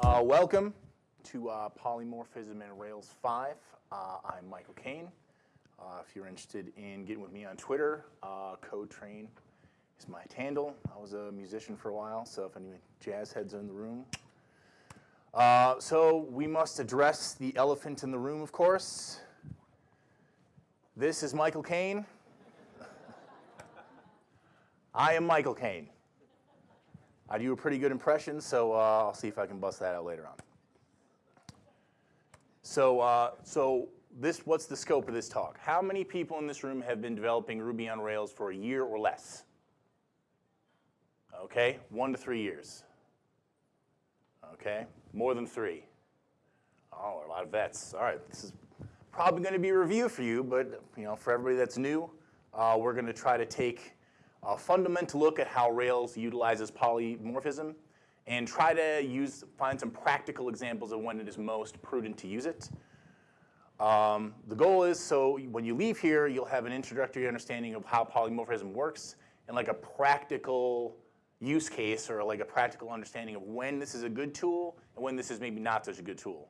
Uh, welcome to uh, Polymorphism in Rails 5. Uh, I'm Michael Kane. Uh, if you're interested in getting with me on Twitter, uh, CodeTrain is my handle. I was a musician for a while, so if any jazz heads are in the room. Uh, so we must address the elephant in the room, of course. This is Michael Kane. I am Michael Kane. I do a pretty good impression, so uh, I'll see if I can bust that out later on. So, uh, so this, what's the scope of this talk? How many people in this room have been developing Ruby on Rails for a year or less? Okay, one to three years. Okay, more than three. Oh, a lot of vets. All right, this is probably going to be a review for you, but you know, for everybody that's new, uh, we're going to try to take a fundamental look at how Rails utilizes polymorphism and try to use, find some practical examples of when it is most prudent to use it. Um, the goal is so when you leave here, you'll have an introductory understanding of how polymorphism works and like a practical use case or like a practical understanding of when this is a good tool and when this is maybe not such a good tool.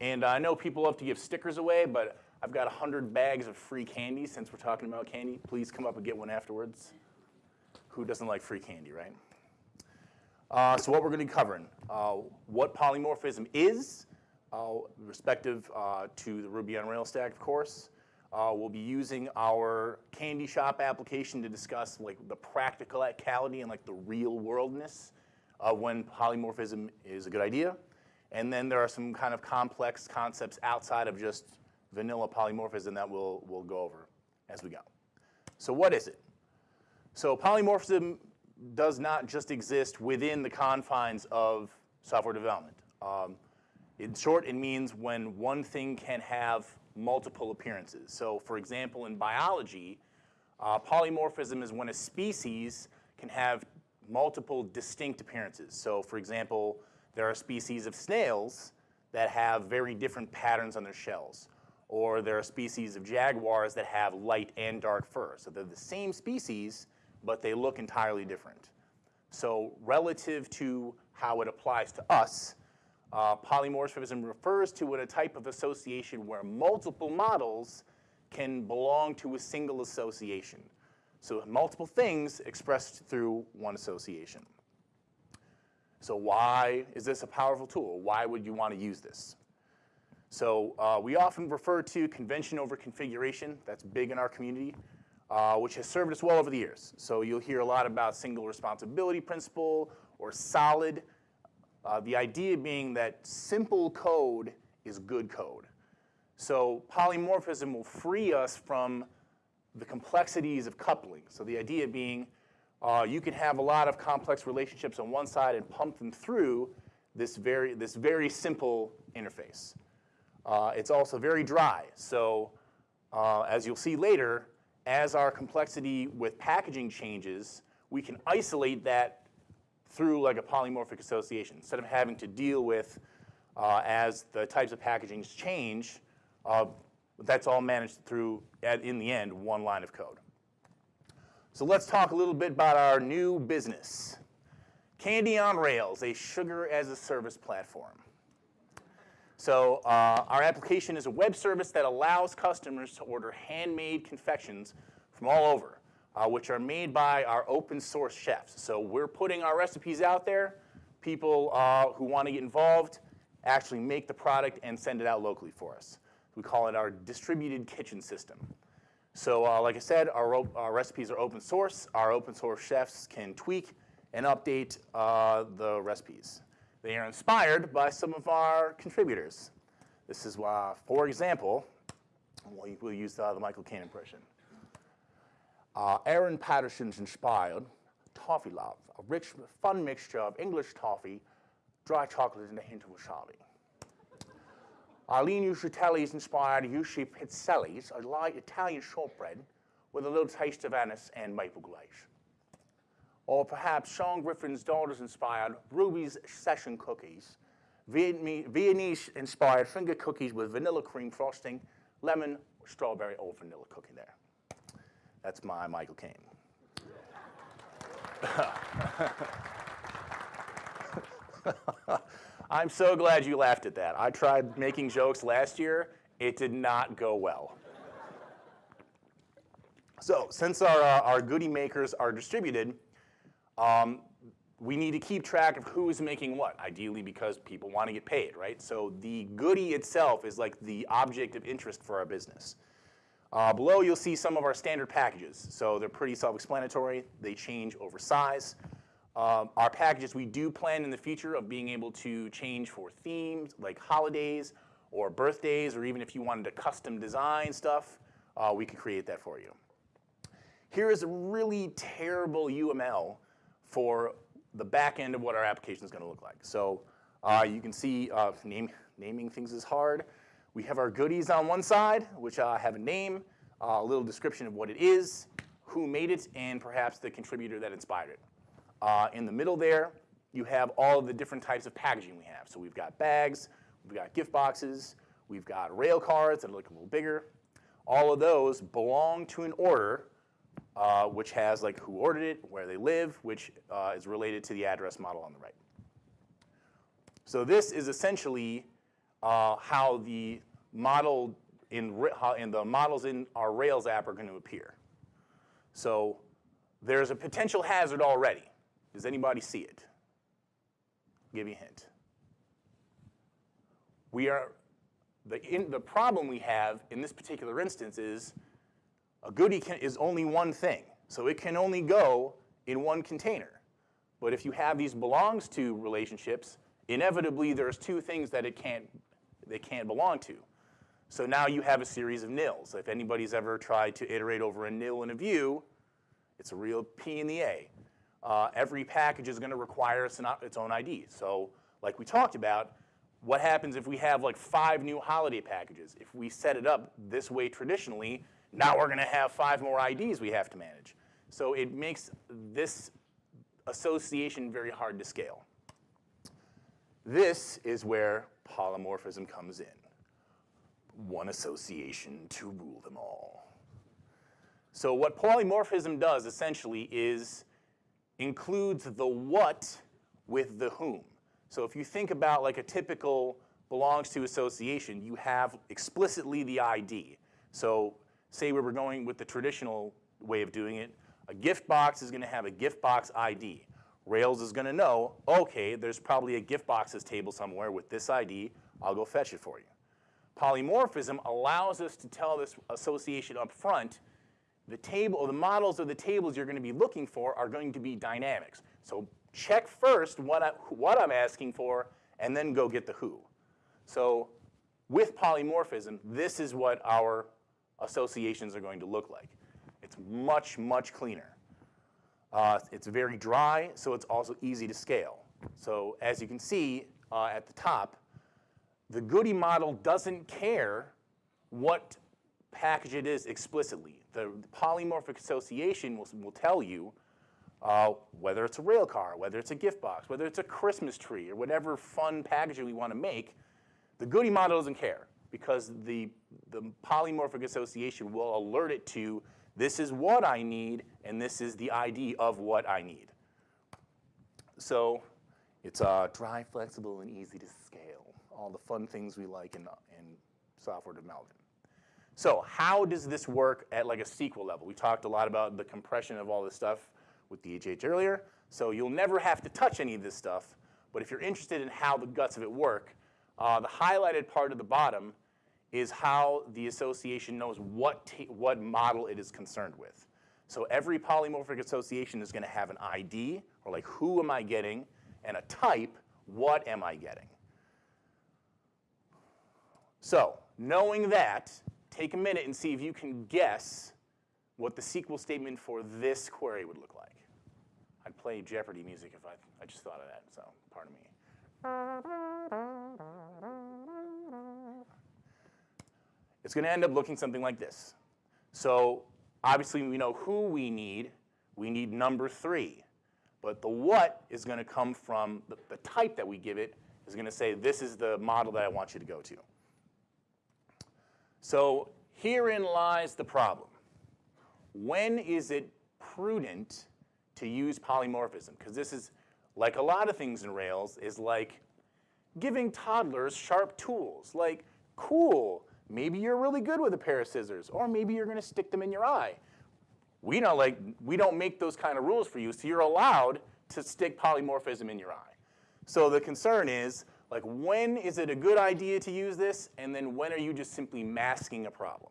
And I know people love to give stickers away, but I've got 100 bags of free candy since we're talking about candy. Please come up and get one afterwards. Who doesn't like free candy, right? Uh, so what we're going to be covering, uh, what polymorphism is, uh, respective uh, to the Ruby on Rails stack, of course. Uh, we'll be using our Candy Shop application to discuss like the practicality and like the real worldness of when polymorphism is a good idea. And then there are some kind of complex concepts outside of just vanilla polymorphism that we'll, we'll go over as we go. So what is it? So polymorphism does not just exist within the confines of software development. Um, in short, it means when one thing can have multiple appearances. So for example, in biology, uh, polymorphism is when a species can have multiple distinct appearances. So for example, there are species of snails that have very different patterns on their shells. Or there are species of jaguars that have light and dark fur. So they're the same species, but they look entirely different. So relative to how it applies to us, uh, polymorphism refers to a type of association where multiple models can belong to a single association. So multiple things expressed through one association. So why is this a powerful tool? Why would you want to use this? So uh, we often refer to convention over configuration. That's big in our community uh, which has served us well over the years. So you'll hear a lot about single responsibility principle or solid. Uh, the idea being that simple code is good code. So polymorphism will free us from the complexities of coupling. So the idea being uh, you can have a lot of complex relationships on one side and pump them through this very, this very simple interface. Uh, it's also very dry. So uh, as you'll see later, as our complexity with packaging changes, we can isolate that through like a polymorphic association instead of having to deal with uh, as the types of packagings change, uh, that's all managed through, at, in the end, one line of code. So let's talk a little bit about our new business. Candy on Rails, a sugar as a service platform. So uh, our application is a web service that allows customers to order handmade confections from all over, uh, which are made by our open source chefs. So we're putting our recipes out there. People uh, who want to get involved actually make the product and send it out locally for us. We call it our distributed kitchen system. So uh, like I said, our, our, recipes are open source. Our open source chefs can tweak and update uh, the recipes. They are inspired by some of our contributors. This is why, for example, we'll use uh, the Michael Caine impression. Uh, Aaron Patterson's inspired toffee love, a rich, fun mixture of English toffee, dry chocolate, and a hint of wasabi. Eileen Uchitelle's inspired Yushi Pizzelli's, a light Italian shortbread with a little taste of anise and maple glaze. Or perhaps Sean Griffin's daughters-inspired Ruby's Session Cookies, Viennese-inspired finger cookies with vanilla cream frosting, lemon, strawberry, or vanilla cookie there. That's my Michael Caine. I'm so glad you laughed at that. I tried making jokes last year. It did not go well. So since our, uh, our goodie makers are distributed, um, we need to keep track of who's making what, ideally because people want to get paid, right? So the goodie itself is like the object of interest for our business. Uh, below you'll see some of our standard packages. So they're pretty self-explanatory. They change over size. Um, our packages, we do plan in the future of being able to change for themes like holidays or birthdays, or even if you wanted to custom design stuff, uh, we can create that for you. Here is a really terrible UML for the back end of what our application is going to look like. So uh, you can see uh, name, naming things is hard. We have our goodies on one side, which uh, have a name, a little description of what it is, who made it, and perhaps the contributor that inspired it. Uh, in the middle there, you have all of the different types of packaging we have. So we've got bags, we've got gift boxes, we've got rail cards that look a little bigger. All of those belong to an order uh, which has like who ordered it, where they live, which uh, is related to the address model on the right. So this is essentially uh, how the model in, in the models in our Rails app are going to appear. So there's a potential hazard already. Does anybody see it? I'll give you a hint. We are, the, in, the problem we have in this particular instance is a goodie can, is only one thing, so it can only go in one container. But if you have these belongs to relationships, inevitably there's two things that it can't, they can't belong to. So now you have a series of nils. If anybody's ever tried to iterate over a nil in a view, it's a real P in the A. Uh, every package is going to require its own ID. So like we talked about, what happens if we have like five new holiday packages? If we set it up this way traditionally, now we're going to have five more IDs we have to manage. So it makes this association very hard to scale. This is where polymorphism comes in. One association to rule them all. So what polymorphism does essentially is includes the what with the whom. So if you think about like a typical belongs to association, you have explicitly the ID. So say we were going with the traditional way of doing it, a gift box is going to have a gift box ID. Rails is going to know, okay, there's probably a gift boxes table somewhere with this ID. I'll go fetch it for you. Polymorphism allows us to tell this association up front, the table or the models of the tables you're going to be looking for are going to be dynamics. So check first what, I, what I'm asking for and then go get the who. So with polymorphism, this is what our associations are going to look like. It's much, much cleaner. Uh, it's very dry, so it's also easy to scale. So as you can see uh, at the top, the Goody model doesn't care what package it is explicitly. The, the polymorphic association will, will tell you uh, whether it's a rail car, whether it's a gift box, whether it's a Christmas tree, or whatever fun packaging we want to make, the Goody model doesn't care because the, the polymorphic association will alert it to this is what I need and this is the ID of what I need. So it's uh, dry, flexible, and easy to scale. All the fun things we like in, in software development. So how does this work at like a SQL level? We talked a lot about the compression of all this stuff with DHH earlier. So you'll never have to touch any of this stuff. But if you're interested in how the guts of it work, uh, the highlighted part at the bottom is how the association knows what, what model it is concerned with. So every polymorphic association is going to have an ID, or like who am I getting, and a type, what am I getting. So knowing that, take a minute and see if you can guess what the SQL statement for this query would look like. I'd play Jeopardy music if I, I just thought of that, so pardon me. It's going to end up looking something like this. So obviously we know who we need. We need number three. But the what is going to come from the, the type that we give it is going to say this is the model that I want you to go to. So herein lies the problem. When is it prudent to use polymorphism? Because this is, like a lot of things in Rails, is like giving toddlers sharp tools, like, cool, maybe you're really good with a pair of scissors, or maybe you're gonna stick them in your eye. We don't, like, we don't make those kind of rules for you, so you're allowed to stick polymorphism in your eye. So the concern is, like, when is it a good idea to use this, and then when are you just simply masking a problem?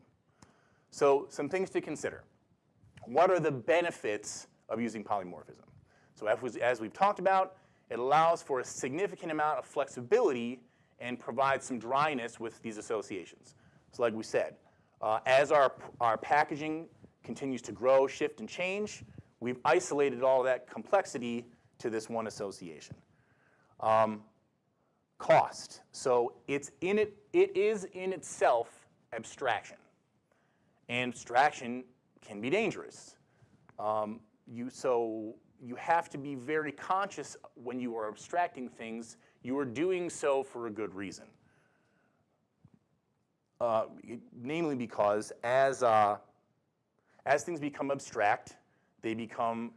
So some things to consider. What are the benefits of using polymorphism? So as we've talked about, it allows for a significant amount of flexibility and provides some dryness with these associations. So like we said, uh, as our, our packaging continues to grow, shift, and change, we've isolated all that complexity to this one association. Um, cost. So it's in it, it is in itself abstraction. And abstraction can be dangerous. Um, you, so you have to be very conscious when you are abstracting things, you are doing so for a good reason. Uh, namely because as, uh, as things become abstract, they become,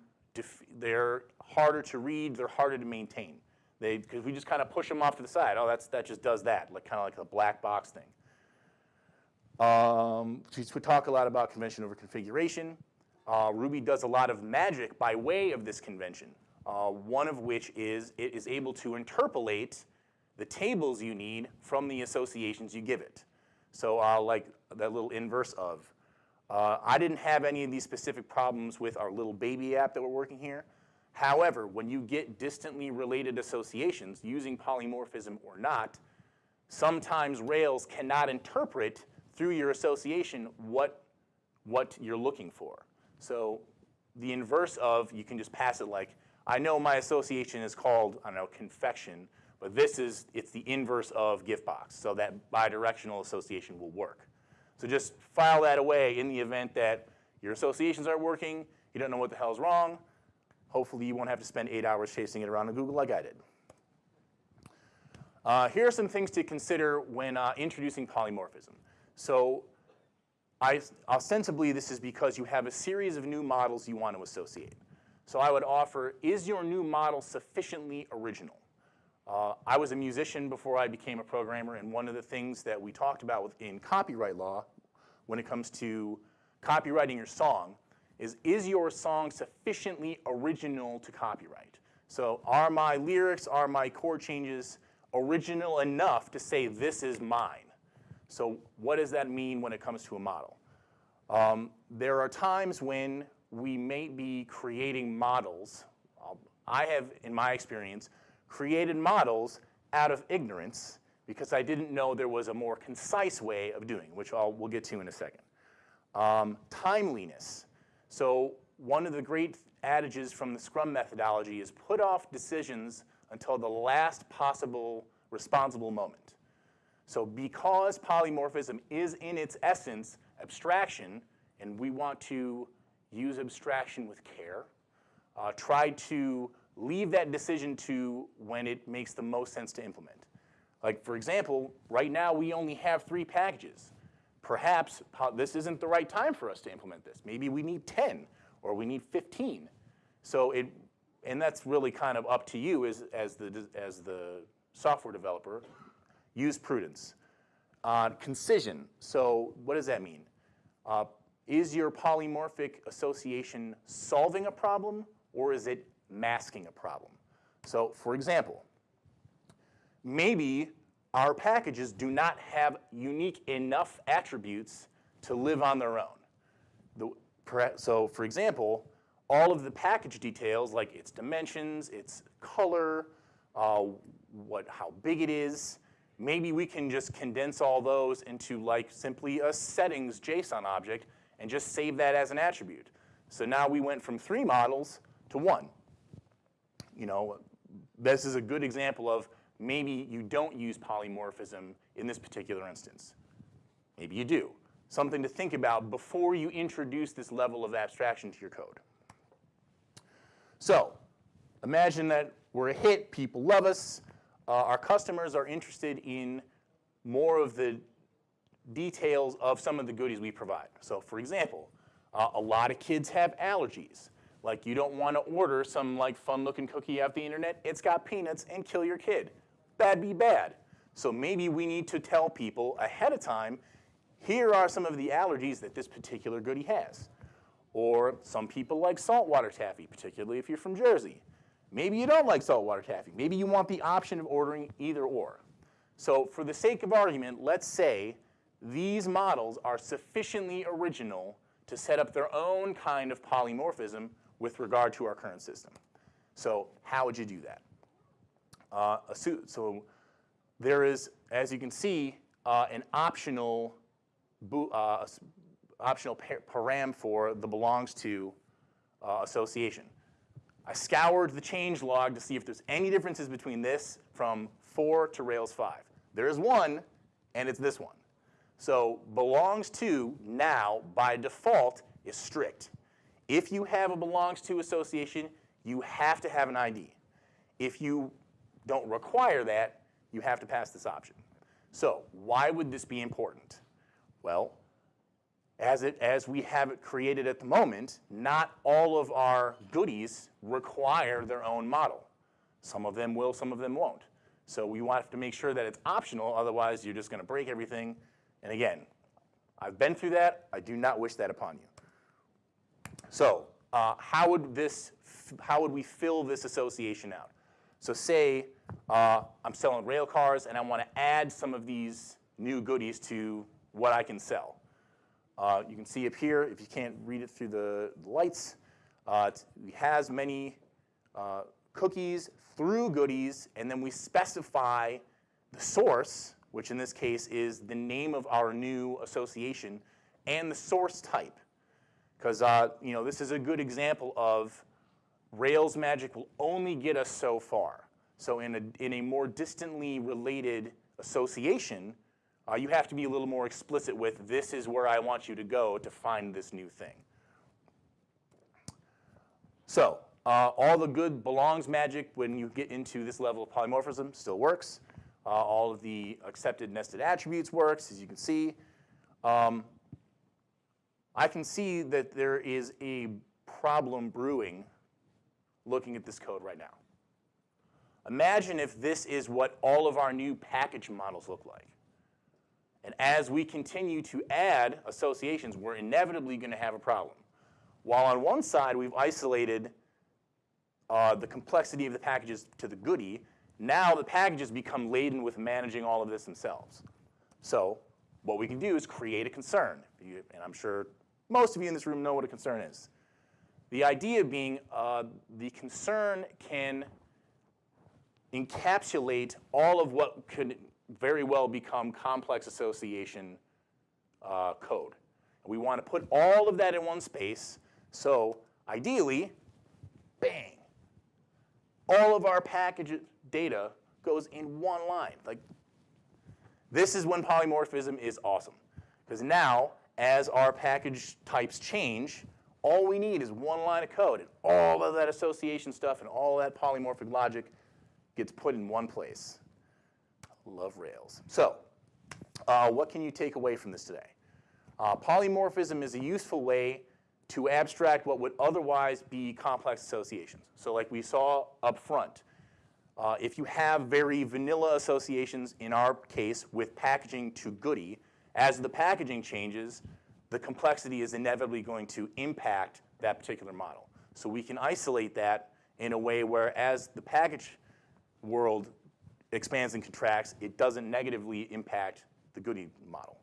they're harder to read, they're harder to maintain. They, because we just kind of push them off to the side. Oh, that's, that just does that, like kind of like a black box thing. Um, we talk a lot about convention over configuration. Uh, Ruby does a lot of magic by way of this convention, uh, one of which is it is able to interpolate the tables you need from the associations you give it. So uh, like that little inverse of. Uh, I didn't have any of these specific problems with our little baby app that we're working here. However, when you get distantly related associations, using polymorphism or not, sometimes Rails cannot interpret through your association what, what you're looking for. So the inverse of, you can just pass it like, I know my association is called, I don't know, confection, but this is, it's the inverse of giftbox, so that bidirectional association will work. So just file that away in the event that your associations aren't working, you don't know what the hell's wrong. Hopefully you won't have to spend eight hours chasing it around in Google like I did. Uh, here are some things to consider when uh, introducing polymorphism. So I, ostensibly, this is because you have a series of new models you want to associate. So I would offer, is your new model sufficiently original? Uh, I was a musician before I became a programmer, and one of the things that we talked about within copyright law when it comes to copyrighting your song is, is your song sufficiently original to copyright? So are my lyrics, are my chord changes original enough to say this is mine? So what does that mean when it comes to a model? Um, there are times when we may be creating models. I have, in my experience, created models out of ignorance because I didn't know there was a more concise way of doing, which I'll, we'll get to in a second. Um, timeliness. So one of the great adages from the Scrum methodology is put off decisions until the last possible responsible moment. So because polymorphism is in its essence abstraction, and we want to use abstraction with care, uh, try to leave that decision to when it makes the most sense to implement. Like for example, right now we only have three packages. Perhaps this isn't the right time for us to implement this. Maybe we need 10 or we need 15. So it, and that's really kind of up to you as, as, the, as the software developer use prudence. Uh, concision, so what does that mean? Uh, is your polymorphic association solving a problem or is it masking a problem? So for example, maybe our packages do not have unique enough attributes to live on their own. The, so for example, all of the package details like its dimensions, its color, uh, what, how big it is, Maybe we can just condense all those into like simply a settings JSON object and just save that as an attribute. So now we went from three models to one. You know, this is a good example of maybe you don't use polymorphism in this particular instance. Maybe you do. Something to think about before you introduce this level of abstraction to your code. So imagine that we're a hit, people love us, uh, our customers are interested in more of the details of some of the goodies we provide. So for example, uh, a lot of kids have allergies. Like you don't want to order some like fun looking cookie off the internet, it's got peanuts and kill your kid. that'd be bad. So maybe we need to tell people ahead of time, here are some of the allergies that this particular goodie has. Or some people like saltwater taffy, particularly if you're from Jersey. Maybe you don't like saltwater taffy. Maybe you want the option of ordering either or. So for the sake of argument, let's say these models are sufficiently original to set up their own kind of polymorphism with regard to our current system. So how would you do that? Uh, so there is, as you can see, uh, an optional, uh, optional param for the belongs to uh, association. I scoured the change log to see if there's any differences between this from 4 to Rails 5. There is one, and it's this one. So belongs to now, by default, is strict. If you have a belongs to association, you have to have an ID. If you don't require that, you have to pass this option. So why would this be important? Well, as, it, as we have it created at the moment, not all of our goodies require their own model. Some of them will, some of them won't. So we want to make sure that it's optional, otherwise you're just going to break everything. And again, I've been through that. I do not wish that upon you. So uh, how would this, how would we fill this association out? So say uh, I'm selling rail cars and I want to add some of these new goodies to what I can sell. Uh, you can see up here, if you can't read it through the lights, uh, it has many uh, cookies through goodies, and then we specify the source, which in this case is the name of our new association, and the source type. Because uh, you know, this is a good example of Rails magic will only get us so far. So in a, in a more distantly related association, uh, you have to be a little more explicit with this is where I want you to go to find this new thing. So uh, all the good belongs magic when you get into this level of polymorphism still works. Uh, all of the accepted nested attributes works, as you can see. Um, I can see that there is a problem brewing looking at this code right now. Imagine if this is what all of our new package models look like. And as we continue to add associations, we're inevitably going to have a problem. While on one side we've isolated uh, the complexity of the packages to the goody, now the packages become laden with managing all of this themselves. So what we can do is create a concern. And I'm sure most of you in this room know what a concern is. The idea being uh, the concern can encapsulate all of what could very well become complex association uh, code. We want to put all of that in one space, so ideally, bang, all of our package data goes in one line. Like, this is when polymorphism is awesome. Because now, as our package types change, all we need is one line of code, and all of that association stuff and all that polymorphic logic gets put in one place. Love Rails. So uh, what can you take away from this today? Uh, polymorphism is a useful way to abstract what would otherwise be complex associations. So like we saw up front, uh, if you have very vanilla associations, in our case, with packaging to goodie, as the packaging changes, the complexity is inevitably going to impact that particular model. So we can isolate that in a way where as the package world expands and contracts, it doesn't negatively impact the Goody model.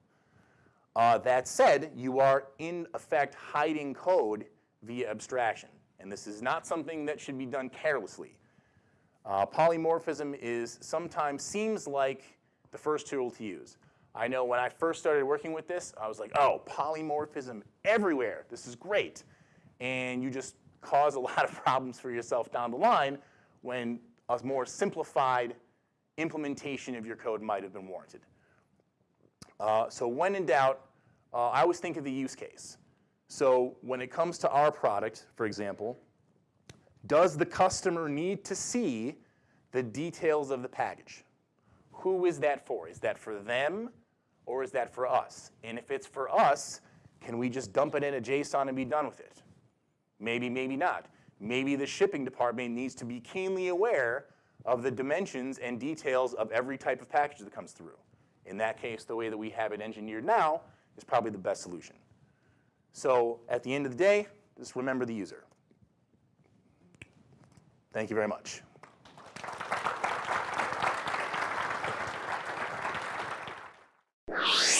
Uh, that said, you are in effect hiding code via abstraction. And this is not something that should be done carelessly. Uh, polymorphism is sometimes seems like the first tool to use. I know when I first started working with this, I was like, oh, polymorphism everywhere. This is great. And you just cause a lot of problems for yourself down the line when a more simplified implementation of your code might have been warranted. Uh, so when in doubt, uh, I always think of the use case. So when it comes to our product, for example, does the customer need to see the details of the package? Who is that for? Is that for them or is that for us? And if it's for us, can we just dump it in a JSON and be done with it? Maybe, maybe not. Maybe the shipping department needs to be keenly aware of the dimensions and details of every type of package that comes through. In that case, the way that we have it engineered now is probably the best solution. So at the end of the day, just remember the user. Thank you very much. You